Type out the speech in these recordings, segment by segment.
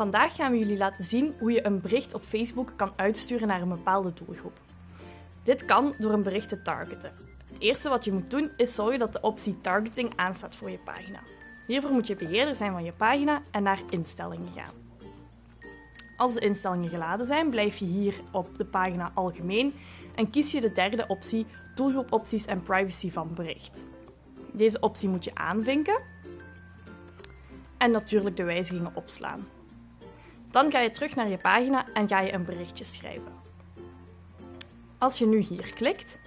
Vandaag gaan we jullie laten zien hoe je een bericht op Facebook kan uitsturen naar een bepaalde doelgroep. Dit kan door een bericht te targeten. Het eerste wat je moet doen is zorgen dat de optie targeting aanstaat voor je pagina. Hiervoor moet je beheerder zijn van je pagina en naar instellingen gaan. Als de instellingen geladen zijn, blijf je hier op de pagina Algemeen en kies je de derde optie Doelgroepopties en privacy van bericht. Deze optie moet je aanvinken en natuurlijk de wijzigingen opslaan. Dan ga je terug naar je pagina en ga je een berichtje schrijven. Als je nu hier klikt,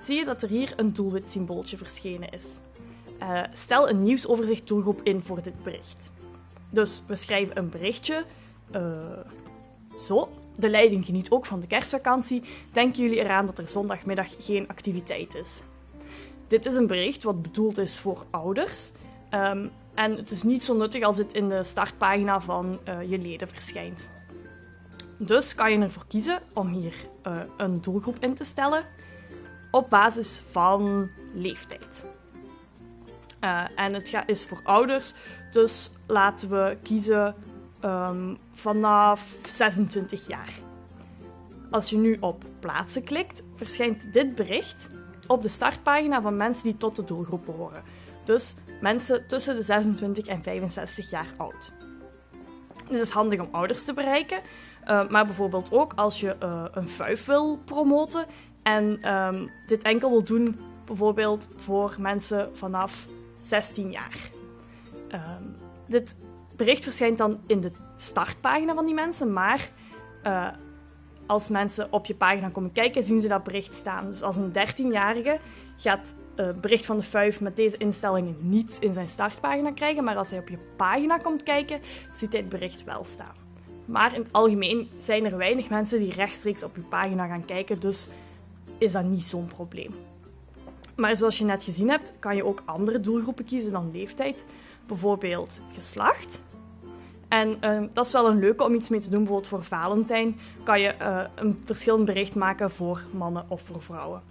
zie je dat er hier een doelwit symbooltje verschenen is. Uh, stel een nieuwsoverzicht doelgroep in voor dit bericht. Dus we schrijven een berichtje. Uh, zo, de leiding geniet ook van de kerstvakantie. Denken jullie eraan dat er zondagmiddag geen activiteit is? Dit is een bericht wat bedoeld is voor ouders. Um, en het is niet zo nuttig als het in de startpagina van uh, je leden verschijnt. Dus kan je ervoor kiezen om hier uh, een doelgroep in te stellen op basis van leeftijd. Uh, en het is voor ouders, dus laten we kiezen um, vanaf 26 jaar. Als je nu op plaatsen klikt, verschijnt dit bericht op de startpagina van mensen die tot de doelgroep behoren. Dus mensen tussen de 26 en 65 jaar oud. Dit is handig om ouders te bereiken, uh, maar bijvoorbeeld ook als je uh, een vuif wil promoten en um, dit enkel wil doen bijvoorbeeld voor mensen vanaf 16 jaar. Um, dit bericht verschijnt dan in de startpagina van die mensen, maar uh, als mensen op je pagina komen kijken, zien ze dat bericht staan. Dus als een 13-jarige gaat uh, bericht van de vuif met deze instellingen niet in zijn startpagina krijgen, maar als hij op je pagina komt kijken, ziet hij het bericht wel staan. Maar in het algemeen zijn er weinig mensen die rechtstreeks op je pagina gaan kijken, dus is dat niet zo'n probleem. Maar zoals je net gezien hebt, kan je ook andere doelgroepen kiezen dan leeftijd, bijvoorbeeld geslacht. En uh, dat is wel een leuke om iets mee te doen. Bijvoorbeeld voor Valentijn kan je uh, een verschillend bericht maken voor mannen of voor vrouwen.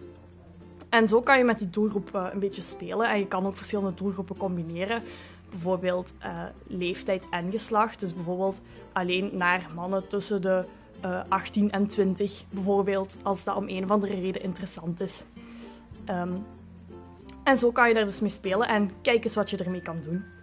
En zo kan je met die doelgroep uh, een beetje spelen. En je kan ook verschillende doelgroepen combineren. Bijvoorbeeld leeftijd en geslacht. Dus bijvoorbeeld alleen naar mannen tussen de 18 en 20. Bijvoorbeeld als dat om een of andere reden interessant is. Um, en zo kan je daar dus mee spelen en kijk eens wat je ermee kan doen.